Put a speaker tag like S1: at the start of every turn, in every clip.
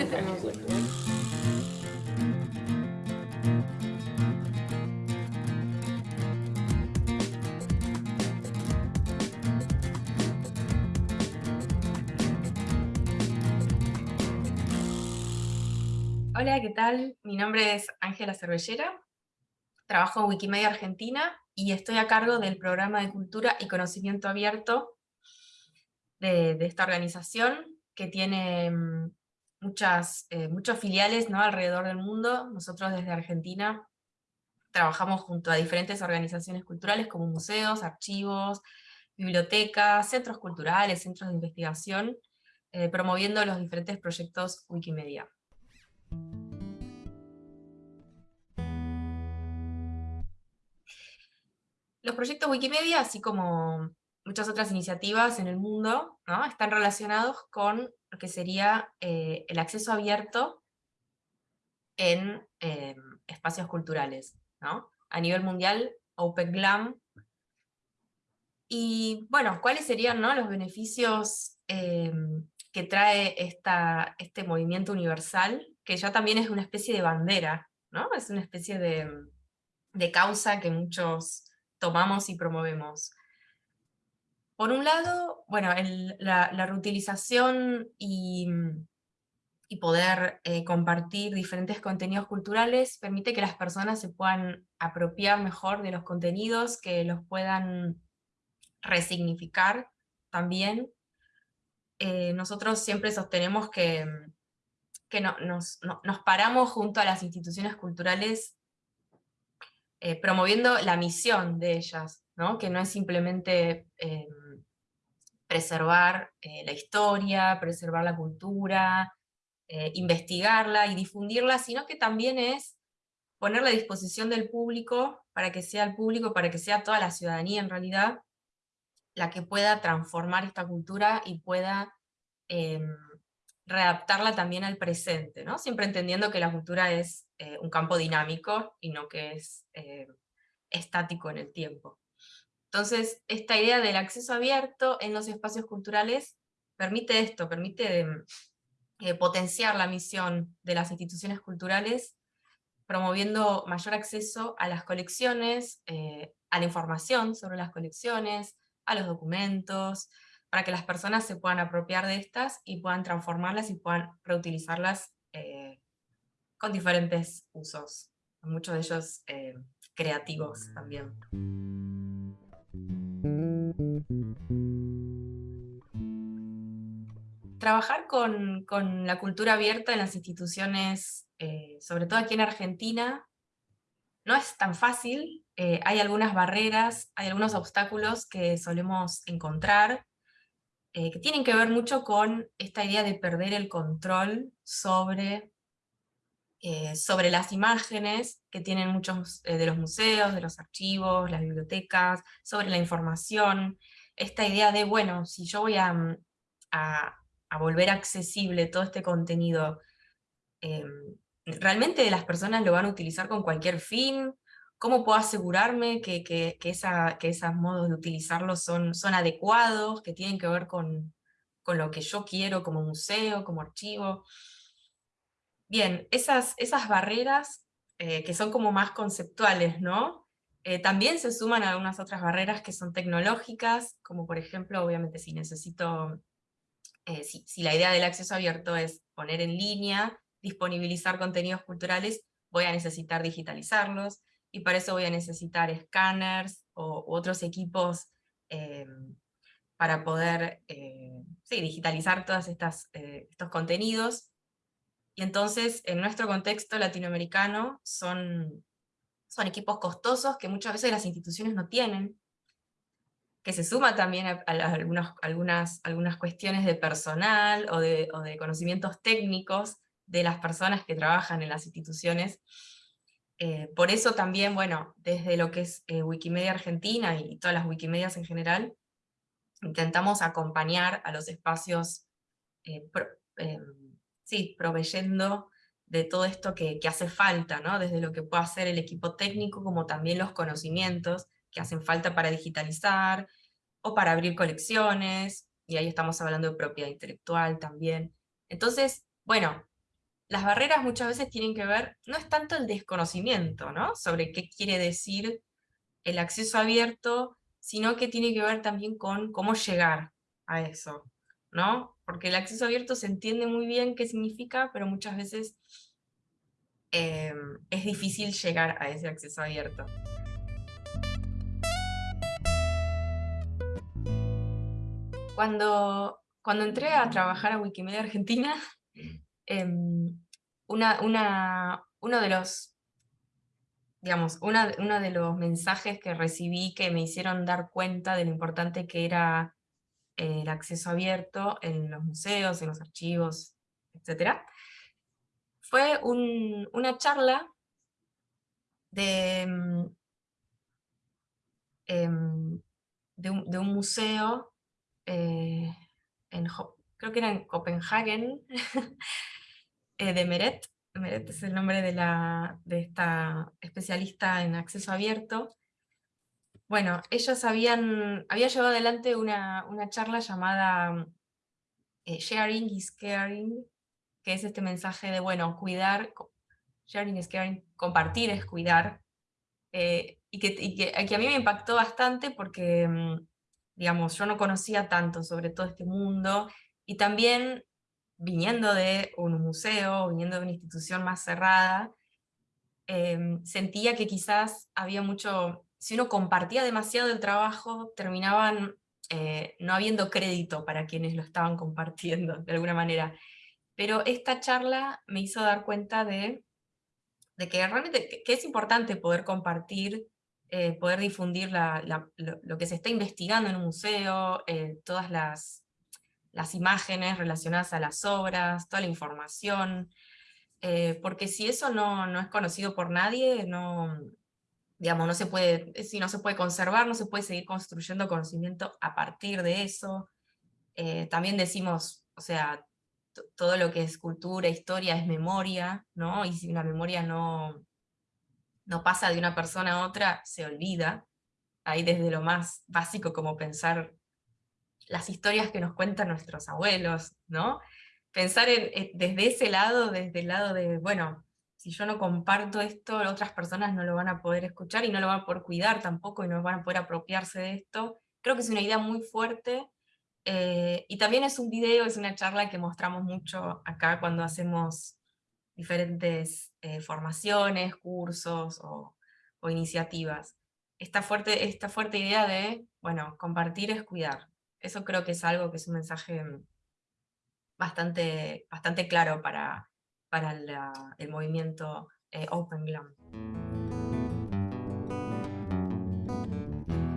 S1: Hola, ¿qué tal? Mi nombre es Ángela Cervellera, trabajo en Wikimedia Argentina y estoy a cargo del programa de Cultura y Conocimiento Abierto de, esta organización que tiene mm, muchas, eh, muchos filiales ¿no? alrededor del mundo. Nosotros desde Argentina trabajamos junto a diferentes organizaciones culturales como museos, archivos, bibliotecas, centros culturales, centros de investigación, eh, promoviendo los diferentes proyectos Wikimedia. Los proyectos Wikimedia, así como muchas otras iniciativas en el mundo, están relacionados con lo que sería eh, el acceso abierto en eh, espacios culturales. A nivel mundial, Open Glam. Y bueno, ¿cuáles serían los beneficios eh, que trae esta, este movimiento universal, que ya también es una especie de bandera, ¿no? es una especie de, de causa que muchos tomamos y promovemos. Por un lado, bueno, la, reutilización y, poder eh, compartir diferentes contenidos culturales permite que las personas se puedan apropiar mejor de los contenidos, que los puedan resignificar también. Eh, nosotros siempre sostenemos que, que nos, nos paramos junto a las instituciones culturales eh, promoviendo la misión de ellas, que no es simplemente preservar eh, la historia, preservar la cultura, investigarla y difundirla, sino que también es ponerla a disposición del público, para que sea el público, para que sea toda la ciudadanía en realidad, la que pueda transformar esta cultura y pueda em, readaptarla también al presente, ¿no? siempre entendiendo que la cultura es eh, un campo dinámico y no que es eh, estático en el tiempo. Entonces, esta idea del acceso abierto en los espacios culturales permite esto, permite eh, potenciar la misión de las instituciones culturales, promoviendo mayor acceso a las colecciones, a la información sobre las colecciones, a los documentos, para que las personas se puedan apropiar de estas y puedan transformarlas y puedan reutilizarlas eh, con diferentes usos, muchos de ellos eh, creativos también. Trabajar con, la cultura abierta en las instituciones, eh, sobre todo aquí en Argentina, no es tan fácil, hay algunas barreras, hay algunos obstáculos que solemos encontrar, eh, que tienen que ver mucho con esta idea de perder el control sobre, eh, sobre las imágenes que tienen muchos eh, de los museos, de los archivos, las bibliotecas, sobre la información, esta idea de, bueno, si yo voy a, mm, a, volver accesible todo este contenido, ¿realmente las personas lo van a utilizar con cualquier fin? ¿Cómo puedo asegurarme que, que, que, que esos modos de utilizarlo son, son adecuados, que tienen que ver con, con lo que yo quiero como museo, como archivo? Bien, esas, esas barreras eh, que son como más conceptuales, ¿no? Eh, también se suman algunas otras barreras que son tecnológicas, como por ejemplo, obviamente si necesito, eh, si, si, la idea del acceso abierto es poner en línea, disponibilizar contenidos culturales, voy a necesitar digitalizarlos, y para eso voy a necesitar escáneres o, u otros equipos para poder eh, digitalizar todos estos contenidos. Y entonces, en nuestro contexto latinoamericano, son, son equipos costosos que muchas veces las instituciones no tienen, que se suma también a, algunas, algunas, algunas cuestiones de personal o de, conocimientos técnicos de las personas que trabajan en las instituciones, eh, por eso también, bueno, desde lo que es eh, Wikimedia Argentina y todas las Wikimedias en general, intentamos acompañar a los espacios, eh, sí, proveyendo de todo esto que, hace falta, ¿no? desde lo que puede hacer el equipo técnico, como también los conocimientos que hacen falta para digitalizar, o para abrir colecciones, y ahí estamos hablando de propiedad intelectual también. Entonces, bueno, las barreras muchas veces tienen que ver, no es tanto el desconocimiento, ¿no? Sobre qué quiere decir el acceso abierto, sino que tiene que ver también con cómo llegar a eso, ¿no? Porque el acceso abierto se entiende muy bien qué significa, pero muchas veces eh, es difícil llegar a ese acceso abierto. Cuando, cuando entré a trabajar a Wikimedia Argentina, em, una, una, uno de los digamos, uno de los mensajes que recibí que me hicieron dar cuenta de lo importante que era el acceso abierto en los museos, en los archivos, etc. Fue una charla de, mm, em, de, un, museo, eh, creo que era en Copenhagen, eh, de Meret, Meret es el nombre de, la, de esta especialista en acceso abierto, bueno, ellos habían, había llevado adelante una, charla llamada eh, Sharing is Caring, que es este mensaje de, bueno, cuidar, sharing is caring, compartir es cuidar, eh, y, que, a mí me impactó bastante porque, mm, digamos, yo no conocía tanto sobre todo este mundo, y también viniendo de un museo, viniendo de una institución más cerrada, em, sentía que quizás había mucho si uno compartía demasiado el trabajo, terminaban eh, no habiendo crédito para quienes lo estaban compartiendo, de alguna manera. Pero esta charla me hizo dar cuenta de, que realmente que es importante poder compartir, eh, poder difundir lo, que se está investigando en un museo, eh, todas las, imágenes relacionadas a las obras, toda la información, porque si eso no, no, es conocido por nadie, no, digamos, no se puede, eh, si no se puede conservar, no se puede seguir construyendo conocimiento a partir de eso. Eh, también decimos, o sea, todo lo que es cultura, historia, es memoria, ¿no? Y si una memoria no, no pasa de una persona a otra, se olvida. Ahí desde lo más básico como pensar las historias que nos cuentan nuestros abuelos, ¿no? Pensar en, desde ese lado, desde el lado de, bueno, si yo no comparto esto, otras personas no lo van a poder escuchar y no lo van a poder cuidar tampoco y no van a poder apropiarse de esto. Creo que es una idea muy fuerte eh, y también es un video, es una charla que mostramos mucho acá cuando hacemos diferentes eh, formaciones, cursos o, iniciativas. Esta fuerte, esta fuerte idea de, bueno, compartir es cuidar. Eso creo que es algo que es un mensaje bastante, bastante claro para, para el movimiento eh, Open Glam.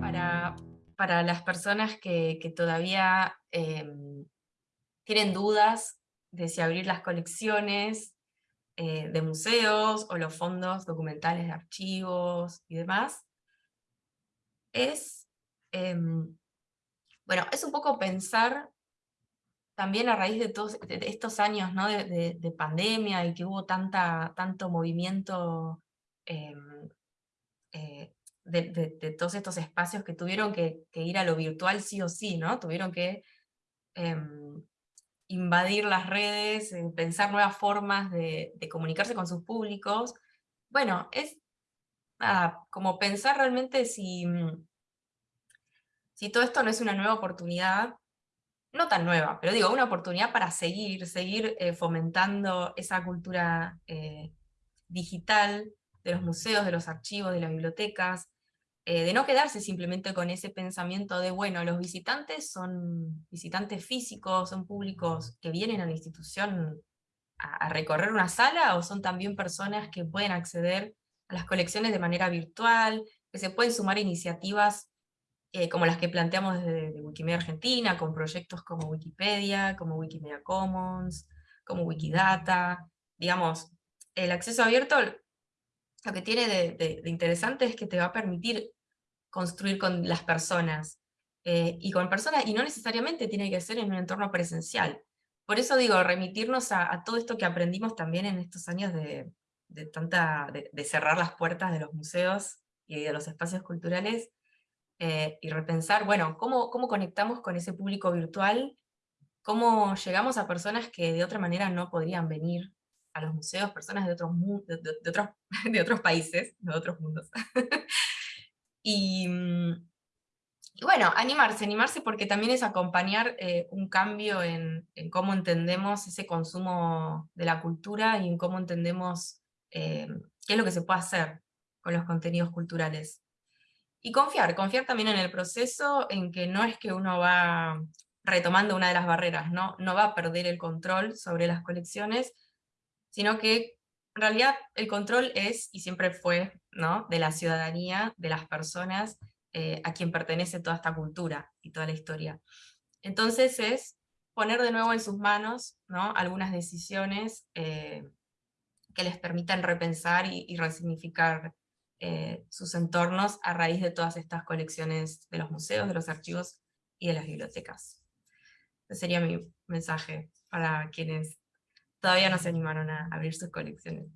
S1: Para, para las personas que, todavía em, tienen dudas de si abrir las colecciones eh, de museos o los fondos documentales de archivos y demás, es, em, bueno, es un poco pensar también a raíz de todos estos años ¿no? de, pandemia y que hubo tanta, tanto movimiento em, eh, de, todos estos espacios que tuvieron que, ir a lo virtual sí o sí, ¿no? Tuvieron que em, invadir las redes, eh, pensar nuevas formas de, comunicarse con sus públicos. Bueno, es como pensar realmente si, si todo esto no es una nueva oportunidad no tan nueva, pero digo, una oportunidad para seguir, seguir eh, fomentando esa cultura eh, digital de los museos, de los archivos, de las bibliotecas, eh, de no quedarse simplemente con ese pensamiento de, bueno, los visitantes son visitantes físicos, son públicos que vienen a la institución a recorrer una sala, o son también personas que pueden acceder a las colecciones de manera virtual, que se pueden sumar iniciativas eh, como las que planteamos desde Wikimedia Argentina, con proyectos como Wikipedia, como Wikimedia Commons, como Wikidata, digamos, el acceso abierto lo que tiene de, interesante es que te va a permitir construir con las personas, eh, y con personas, y no necesariamente tiene que ser en un entorno presencial. Por eso digo, remitirnos a, todo esto que aprendimos también en estos años de, tanta, de cerrar las puertas de los museos y de los espacios culturales, eh, y repensar, bueno, ¿cómo, ¿cómo conectamos con ese público virtual? ¿Cómo llegamos a personas que de otra manera no podrían venir a los museos personas de otros, de, otros, de otros países, de otros mundos. y, y, bueno, animarse, animarse porque también es acompañar eh, un cambio en, en, cómo entendemos ese consumo de la cultura y en cómo entendemos eh, qué es lo que se puede hacer con los contenidos culturales. Y confiar, confiar también en el proceso, en que no es que uno va retomando una de las barreras, ¿no? no va a perder el control sobre las colecciones, sino que en realidad el control es, y siempre fue, ¿no? de la ciudadanía, de las personas eh, a quien pertenece toda esta cultura y toda la historia. Entonces es poner de nuevo en sus manos ¿no? algunas decisiones eh, que les permitan repensar y, y resignificar eh, sus entornos a raíz de todas estas colecciones de los museos, de los archivos y de las bibliotecas. Ese sería mi mensaje para quienes todavía no se animaron a abrir sus colecciones.